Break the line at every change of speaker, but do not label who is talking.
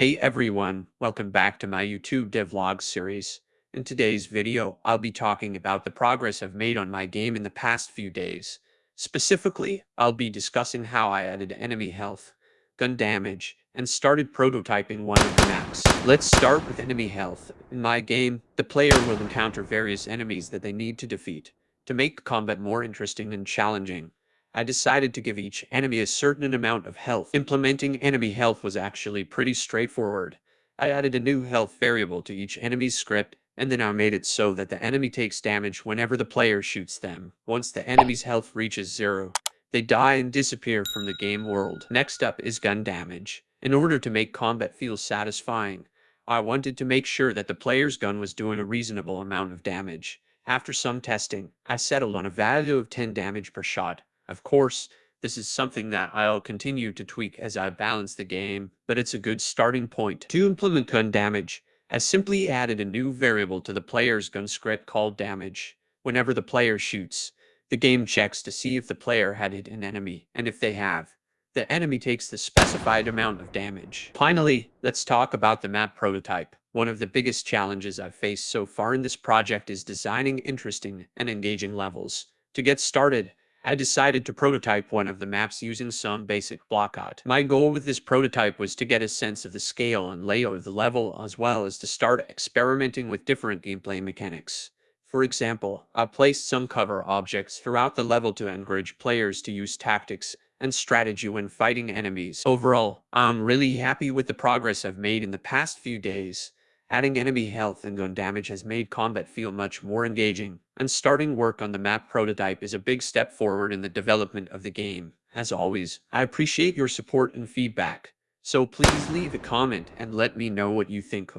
Hey everyone, welcome back to my YouTube devlog series. In today's video, I'll be talking about the progress I've made on my game in the past few days. Specifically, I'll be discussing how I added enemy health, gun damage, and started prototyping one of the maps. Let's start with enemy health. In my game, the player will encounter various enemies that they need to defeat to make combat more interesting and challenging. I decided to give each enemy a certain amount of health. Implementing enemy health was actually pretty straightforward. I added a new health variable to each enemy's script, and then I made it so that the enemy takes damage whenever the player shoots them. Once the enemy's health reaches zero, they die and disappear from the game world. Next up is gun damage. In order to make combat feel satisfying, I wanted to make sure that the player's gun was doing a reasonable amount of damage. After some testing, I settled on a value of 10 damage per shot, of course, this is something that I'll continue to tweak as I balance the game, but it's a good starting point. To implement gun damage, I simply added a new variable to the player's gun script called damage. Whenever the player shoots, the game checks to see if the player had hit an enemy, and if they have, the enemy takes the specified amount of damage. Finally, let's talk about the map prototype. One of the biggest challenges I've faced so far in this project is designing interesting and engaging levels. To get started, I decided to prototype one of the maps using some basic block art. My goal with this prototype was to get a sense of the scale and layout of the level as well as to start experimenting with different gameplay mechanics. For example, I placed some cover objects throughout the level to encourage players to use tactics and strategy when fighting enemies. Overall, I'm really happy with the progress I've made in the past few days. Adding enemy health and gun damage has made combat feel much more engaging, and starting work on the map prototype is a big step forward in the development of the game. As always, I appreciate your support and feedback, so please leave a comment and let me know what you think.